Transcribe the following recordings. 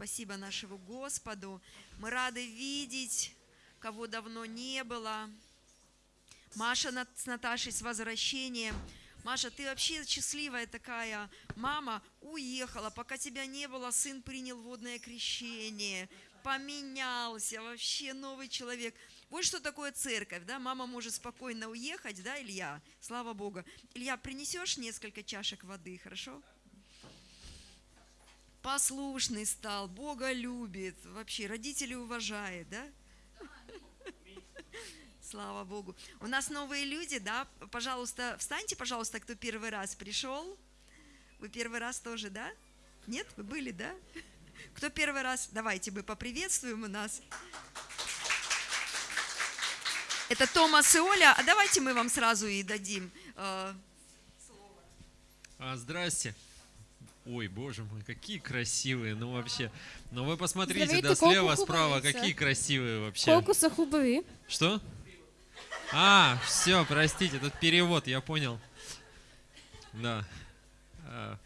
Спасибо нашему Господу. Мы рады видеть, кого давно не было. Маша с Наташей с возвращением. Маша, ты вообще счастливая такая. Мама уехала, пока тебя не было, сын принял водное крещение, поменялся, вообще новый человек. Вот что такое церковь, да? Мама может спокойно уехать, да, Илья? Слава Богу. Илья, принесешь несколько чашек воды, хорошо? Послушный стал, Бога любит, вообще родителей уважает, да? Слава Богу. У нас новые люди, да? Пожалуйста, встаньте, пожалуйста, кто первый раз пришел. Вы первый раз тоже, да? Нет? Вы были, да? Кто первый раз? Давайте мы поприветствуем у нас. Это Томас и Оля. А давайте мы вам сразу и дадим. э, А, здрасте. Ой, боже мой, какие красивые, ну вообще. Ну вы посмотрите, да, слева, справа, какие красивые вообще. Колко са хубави. Что? А, все, простите, тут перевод, я понял. Да. А,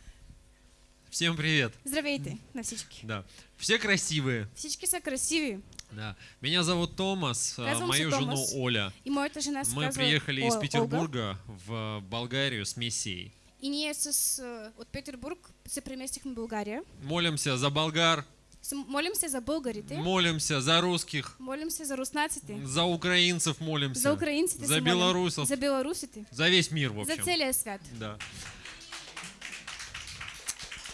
Всем привет. Здравейте на всички. Да. Все красивые. Всички са красиви. Да. Меня зовут Томас, Казвам мою жену Томас. Оля. И моята жена Мы приехали О- из Олга. Петербурга в Болгарию с миссией. И ние с, от Петербург се преместихме в България. Молимся за болгар, С- Молим се за българите. молимся за русских, Молим се за руснаците. за украинцев молимся. За украинците За белорусов. За белорусите. За весь мир, в За общем. целия свят. Да.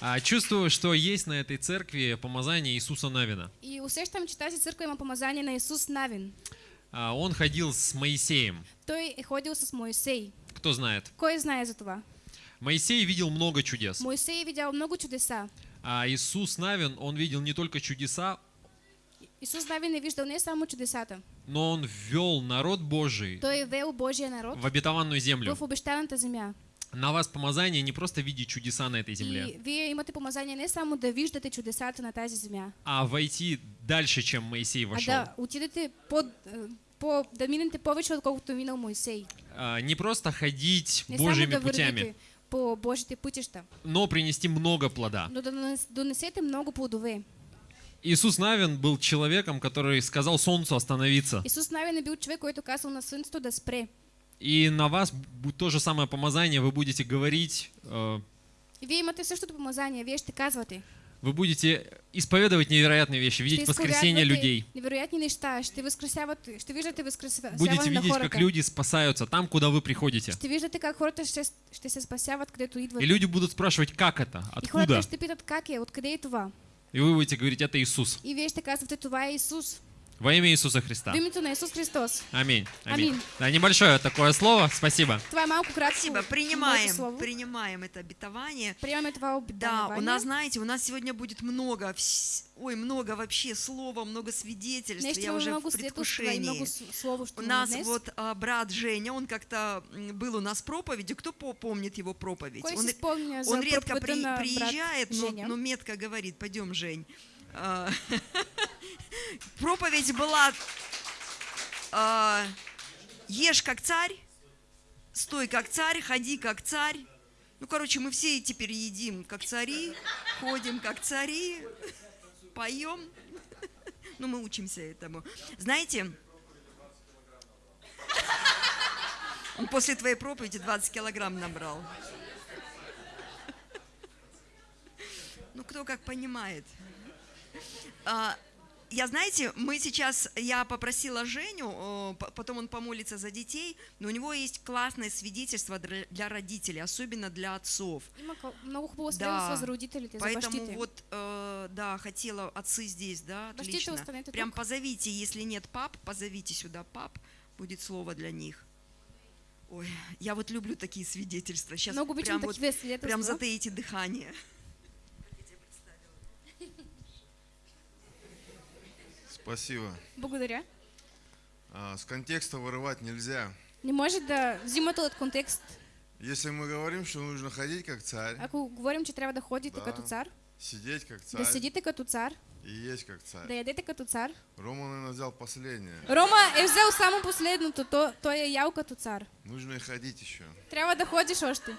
А, чувствую, что есть на этой церкви помазание Иисуса Навина. И усещам, че тази църква има помазание на Исус Навин. А, он ходил с Моисеем. Той ходил с Моисей. Кто знает? Кой знае за това? Моисей видел много чудес. Моисей е видял много чудеса. А Иисус Навин, он видел не только чудеса, Исус Навин е виждал не само чудесата. но он ввел народ Божий Той вел Божия народ в обетованную землю. в обещаната земя. На вас помазание не просто видеть чудеса на этой земле, И вие имате помазание не само да виждате чудесата на тази земя, а войти дальше, чем Моисей а вошел. да отидете по, по, да минете повече, отколкото минал Моисей. А, Не просто ходить Не Божьими да путями, по Божите пътища, но принести много плода. но донесете много плодове. Иисус Навин был человеком, который сказал солнцу остановиться. Исус Навин е бил човек, който казал на слънцето да спре. И на вас то же самое помазание, вы будете говорить, э, И вие имате същото помазание, вие ще казвате. Вы будете исповедовать невероятные вещи, видеть воскресение людей. невероятни неща, ще възкресявате, ще виждате възкресяване Будете на видеть, хората. как люди спасаются там, куда вы приходите. Ще виждате как хората ще, ще се спасяват, където идват. И люди будут спрашивать, как это, И хората откуда? ще питат как е, откъде е това. И вы будете говорить, это Иисус. И вие ще казвате, това е Исус. Во имя Иисуса Христа. В на Исус Христос. Аминь. Аминь. Аминь. Да, небольшое такое слово. Спасибо. Малко кратко. Спасибо, принимаем, слово. принимаем это обетование. Това Да, обетование. у нас, знаете, у нас сегодня будет много, ой, много вообще слова, много свидетельств. Ще Я уже в предвкушении. с- слово ще У нас днес. вот а, брат Женя, он как-то был у нас проповедью. Кто по- помнит его проповедь? Кой он, он редко при- приезжает, но, но метко говорит, пойдем, Жень. А, Проповедь была а, ешь как царь, стой как царь, ходи как царь. Ну, короче, мы все теперь едим как цари, ходим как цари, поем. Ну, мы учимся этому. Знаете, он после твоей проповеди 20 килограмм набрал. Ну, кто как понимает. Я, знаете, мы сейчас, я попросила Женю, п- потом он помолится за детей, но у него есть классное свидетельство для родителей, особенно для отцов. Да, Поэтому вот, э, да, хотела, отцы здесь, да, отлично. Прям позовите, если нет пап, позовите сюда пап, будет слово для них. Ой, я вот люблю такие свидетельства. Сейчас прям, вот, прям затаите дыхание. Спасибо. Благодаря. А, С контекста вырывать нельзя. Не може да взимате от контекст. Если мы говорим, что нужно ходить как царь, Ако говорим, че трябва да ходите Да. като цар, сидеть как да царь седите като цар, и есть как царь. да ядете като цар. Рома, наверное, взял последнее. Рома е взел само последното, то, той е ял като цар. Нужно и ходить еще. Трябва да ходиш още.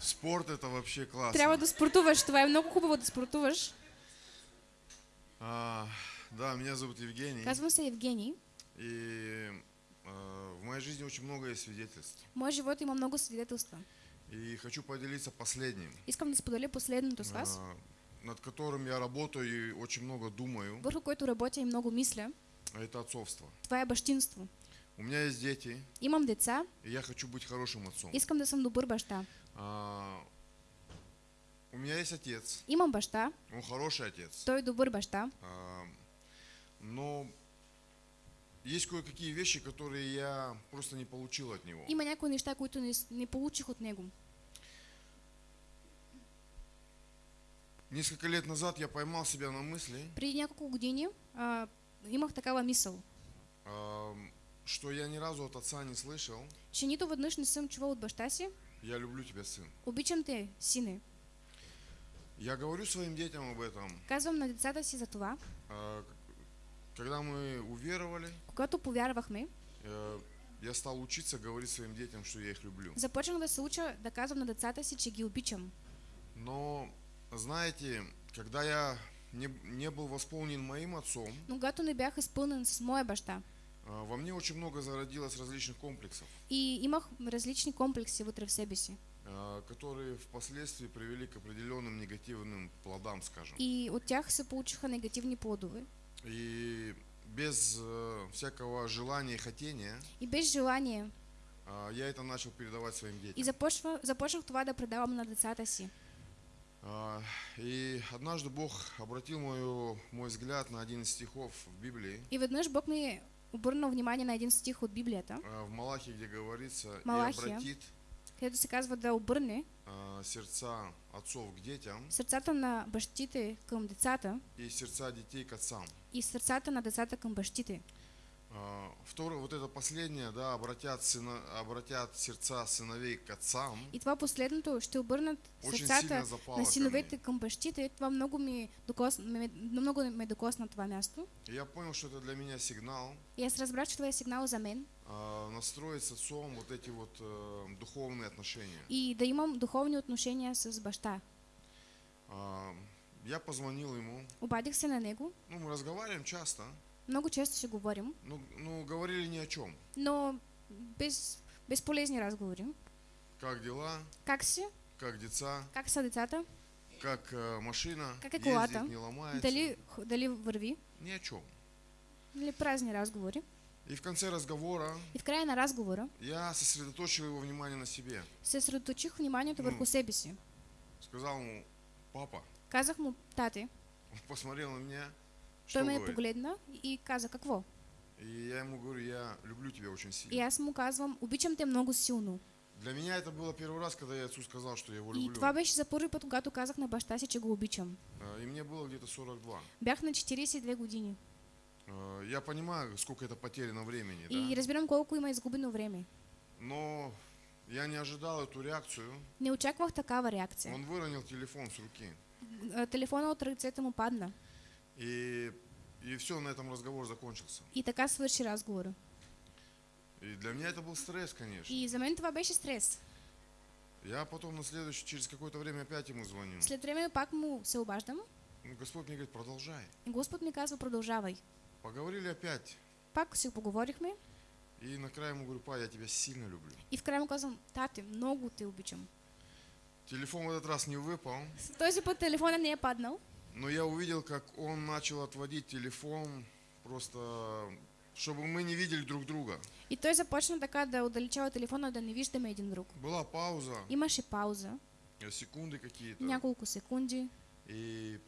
Спорт это вообще классно. Трябва да спортуваш. Това е много хубаво да спортуваш. А, да, меня зовут Евгений. Казвам се Евгений. И а, в моей жизни очень много есть свидетельств. В моя живот има много свидетелства. И хочу поделиться последним, Искам да споделя последното с вас, а, над которым я работаю и очень много думаю. върху който работя и много мисля. А Это отцовство. Това е бащинство. У меня есть дети, Имам деца, и я хочу быть хорошим отцом. искам да съм добър баща. А, у меня есть отец, Имам баща, он хороший отец. той е добър баща, А, но есть кое-какие вещи, которые я просто не получил от него. има някои неща, които не, не получих от него. Несколько лет назад я поймал себя на мысли, Преди няколко години а, имах такава мисъл, а, что я ни разу от отца не слышал че нито веднъж не съм чувал от баща си, «Я люблю тебя, сын». обичам те, сине. Я говорю своим детям об этом. Казвам на децата си за това, А, Когда мы уверовали, когато повярвахме, э, я стал учиться говорить своим детям, что я их люблю. започнах да се уча да казвам на децата си, че ги обичам. Но, знаете, когда я не, не был восполнен моим отцом, Но когато не бях изпълнен с моя баща а, во мне очень много зародилось различных комплексов, и имах различни комплекси вътре в себе си. а, которые впоследствии привели к определенным негативным плодам, скажем. И от тях се получиха негативни плодове. И без э, всякого желания и хотения И без желание. а, я это начал передавать своим И детям. започва, започнах това да предавам на децата си. И однажды Бог обратил мою, мой взгляд на один из стихов в Библии, И веднъж Бог ми е обърнал внимание на един стих от Библията, а, в Малахе, где говорится, и Малахия. обратит където се казва да обърне а, сердца отцов к детям сърцата на бащите към децата и сердца детей к отцам. и сърцата на децата към бащите. А, Второе, вот это последнее, да, обратят, сына, обратят сердца сыновей к отцам. И това последното ще обърнат сърцата на синовете мне. към бащите. Това много ми докосна, ме, много ме докосна това място. И я понял, что это для меня сигнал И аз разбрах, че това е сигнал за мен а, настроить с отцом вот эти вот э, духовные отношения. и да имам духовни отношения с баща. А, Я позвонил ему, Обадих се на него. ну мы разговариваем часто, Много често ще говорим, ну, ну говорили ни о чем. но без, безполезни разговори. Как дела, Как си? как деца, Как са децата? как э, машина, Как е ездит, колата? не ломается, Дали, дали върви? ни о чем. Или празни разговори. И в конце разговора И в края на разговора я сосредоточил его внимание на себе. се средоточих вниманието М. върху себе си. Сказал ему, папа, Казах му, тате, он посмотрел на меня, той ме погледна и каза, какво? И я ему говорю, я люблю тебя очень сильно. И аз му казвам, обичам те много силно. Для меня это было первый раз, когда я отцу сказал, что я его И люблю. това беше за първи път, когато казах на баща си, че го обичам. А, И мне было где-то 42. Бях на 42 години. А, Я понимаю, сколько это потеряно времени, И да? разбирам колко има изгубено време. Но я не ожидал эту реакцию. Не очаквах такава реакция. Он выронил телефон с руки. Телефона от ръцете му падна. И, и все, на этом разговор закончился. И така свърши разговора. И для меня это был стресс, конечно. И за мен това беше стрес. Я потом на следующий, через какое-то время опять ему звоню. След време пак му се обаждам Ну, Господь мне говорит, продолжай. и Господ ми казва, продължавай. Поговорили опять. Пак си поговорихме И накрая ему говорю, па, я тебя сильно люблю. и в края му казвам, тате, много те обичам. Телефон в этот раз не выпал, С този път телефона не е паднал, но я увидел, как он начал отводить телефон, просто чтобы мы не видели друг друга. и той започна така да отдалечава телефона, да не виждаме един друг. Была пауза, Имаше пауза, э, секунды какие-то. няколко секунди И,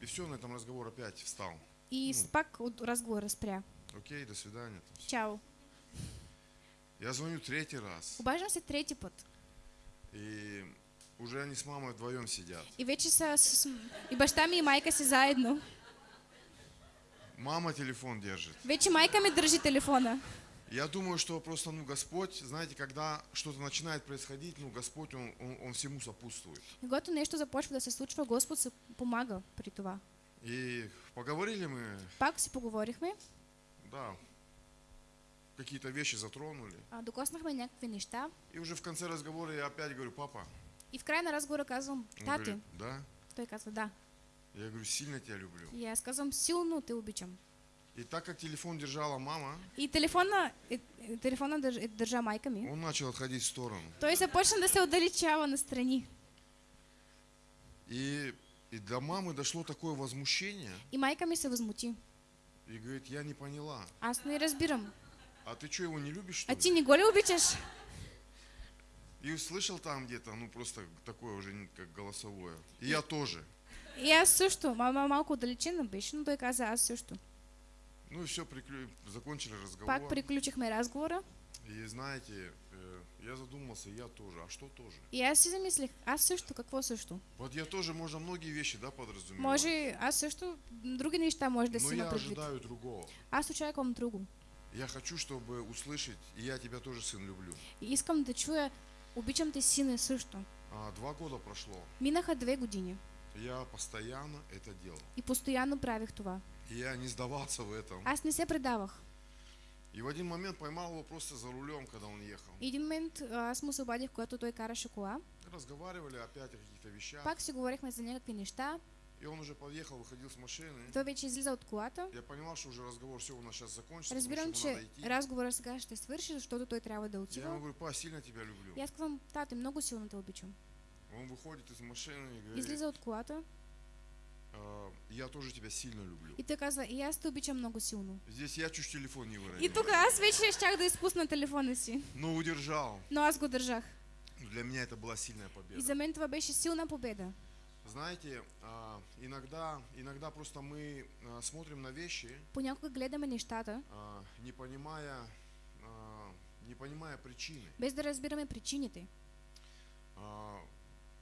и все, на этом разговор опять встал. и Ну. пак от разговора спря. Окей, до свидания. там всё. Чао. Я звоню третий раз. Обаждам се трети път. И уже они с мамой вдвоем сидят. И вече са с... И баща ми и майка си заедно. Мама телефон держит. Вече майка ми държи телефона. Я думаю, что просто, ну, Господь, знаете, когда что-то начинает происходить, ну, Господь, Он, он, он всему сопутствует. Когато нещо започва да се случва, Господ се помага при това. И поговорили мы, Пак си поговорихме, да, какие-то вещи затронули. а, докоснахме някакви неща И уже в конце разговора я опять говорю, папа. И в края на разговора казвам, говорит, да. Той казва, да. Я говорю, сильно тебя люблю. И аз казвам, силно те обичам. И так как телефон держала мама, И телефона, и, телефона държ, държа майка ми. он начал отходить в сторону. Той започна да се отдалечава настрани. И, и до мамы дошло такое возмущение, И майка ми се възмути. и говорит, я не поняла, Аз не разбирам. а ты что, его не любишь, что А ли? ти не го ли обичаш? И услышал там где-то, ну просто такое уже как голосовое. И я тоже. И аз също. Мама малко отдалечена беше, но той каза аз също. Ну и все, закончили разговор. Пак приключихме разговора И знаете, э, я задумался, я тоже. А что тоже? и аз си замислих, аз също, какво също? Вот я тоже, можно многие вещи, да, подразумевать. Може, аз също, други неща може да Но си има я ожидаю другого. Аз очаквам друго. Я хочу, чтобы услышать, и я тебя тоже, сын, люблю. И искам да чуя, обичам те сине също. А, два года прошло. Минаха две години Я постоянно это делал. и постоянно правих това. И я не сдавался в этом. Аз не се предавах. И в один момент поймал его просто за рулем, когда он ехал. И един момент а, аз му се обадих, когато той караше кола. Разговаривали опять о каких-то вещах. Пак си говорихме за някакви неща. И он уже подъехал, выходил с машины. Той вече излиза от колата. Я понимал, что уже разговор все у нас сейчас закончится. Разбирам, потому что ему че разговорът сега ще свърши, защото той трябва да Я ему отива. говорю, па, сильно тебя люблю. И аз казвам, тате, много силно те обичам. Он выходит из машины и говорит, Излиза от колата «А, я тоже тебя сильно люблю. и той казва, и аз те обичам много силно. Здесь я чуть телефон не И выронил. тук аз вече щях да изпусна телефона си, Но удержал. но аз го държах. Но Для меня это была сильная И победа. за мен това беше силна победа. Знаете, а, иногда, иногда просто мы а, смотрим на вещи, Понякога гледаме нещата, а, не понимая, не понимая причины. без да разбираме причините.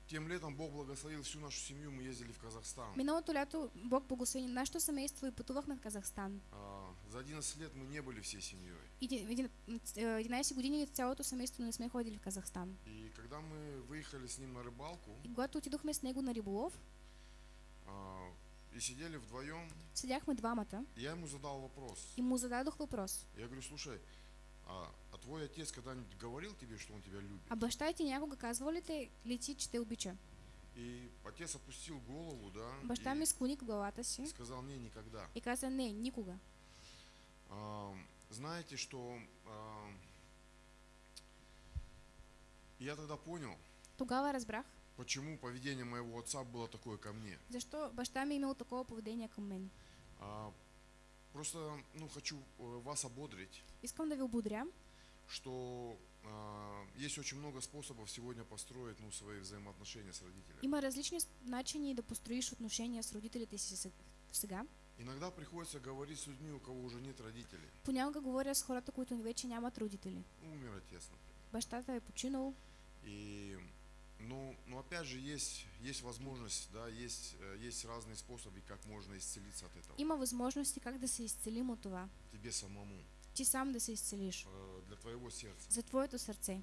Тем летом Бог благословил всю нашу семью, мы ездили в Казахстан. Миналото лято Бог благослови нашето семейство и пътувахме в Казахстан. А, За 11 лет мы не были всей семьей. И един- един- е, 11 години цялото семейство не сме ходили в Казахстан. И когда мы выехали с ним на рыбалку И когато отидохме с него на риболов, а, и сидели вдвоем, седяхме двамата я ему задал вопрос. и му зададох въпрос. Я говорю, слушай, а твой отец когда-нибудь говорил тебе, что он тебя любит? А баща ти някога казва ли, те, ли ти, че те обича? И отец опустил голову, да, Баща и ми склони главата си сказал, не, никогда. и каза, не, никога. А, знаете, что а, я тогда понял, Тогава разбрах, почему поведение моего отца было такое ко мне. защо баща ми е имал такова поведение към мен. А, просто, ну, хочу э, вас ободрить, Искам да ви ободря, что а, есть очень много способов сегодня построить, ну, свои взаимоотношения с родителями. има различни с- начини да построиш отношения с родителите си се- сега. Иногда приходится говорить с людьми, у кого уже нет родителей. Понякога говоря с хората, които вече нямат родители. Умер отец, например. Бащата е починал, И, ну, но опять же, есть, есть возможность, да, есть, э, есть разные способы, как можно исцелиться от этого. има възможности как да се изцелим от това. Тебе самому, Ти сам да се изцелиш. э, для твоего сердца. За твоето сърце.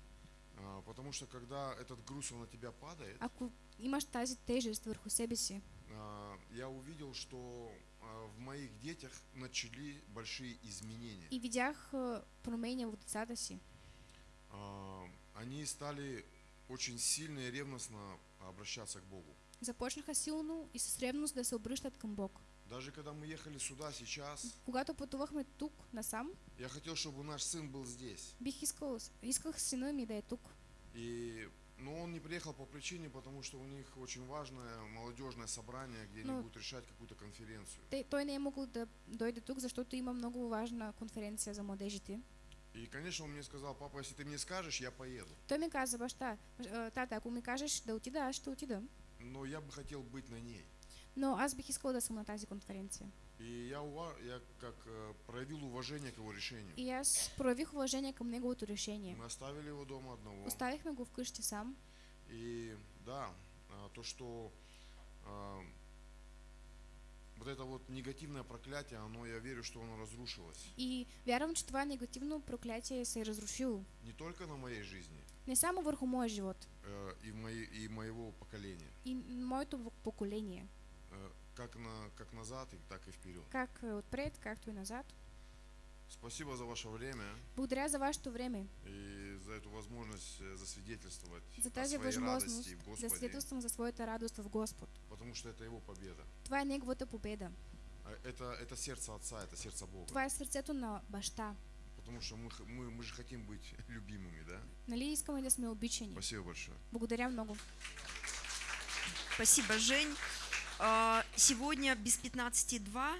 А, Потому что когда этот груз он на тебя падает, Ако имаш тази тежест върху себе си, а, я увидел, что а, в моих детях начали большие изменения. и видях а, промени в децата си. Они стали очень сильно и ревностно обращаться к Богу. Започнаха силно и с ревност да се обръщат към Бог. Даже когда мы ехали сюда сейчас, Когато пътувахме тук насам, я хотел, чтобы наш сын был здесь. бих искал, исках сина ми да е тук. И, но он не приехал по причине, потому что у них очень важное молодежное собрание, где они Ну. будут решать какую-то конференцию. Те, той не е могъл да дойде тук, защото има много важна конференция за младежите. И, конечно, он мне сказал, папа, если ты мне скажешь, я поеду. Той ми каза, баща, «А, тата, ако ми кажеш да отида, аз ще отида. Но я бы хотел быть на ней. Но аз бих искал да съм на тази конференция. И я, я как э, проявил уважение к его решению. И аз проявих уважение към неговото решение. Мы оставили его дома одного. Оставихме го вкъщи сам. И да, а, то, что а, вот это вот негативное проклятие, оно, я верю, что оно разрушилось. И вярвам, че това негативно проклятие се разрушило. Не только на моей жизни Не само върху моя живот э, и, мои, и моего поколения, и моето поколение. Э, как, на, как назад, и так и вперед. Как е, отпред, както и назад. Спасибо за ваше время Благодаря за вашето време, и за эту возможность э, засвидетельствовать за о тази своей възможност радости в Господе, свидетелствам за своята радост в Господ. потому что это Его победа. Това е Неговата победа. А Это, это сердце Отца, это сердце Бога. Това е сърцето на баща. Потому что мы, мы, мы же хотим быть любимыми, да? Нали искаме да сме обичани? Спасибо большое. Благодаря много. Спасибо, Жень. А, Сегодня без 15.2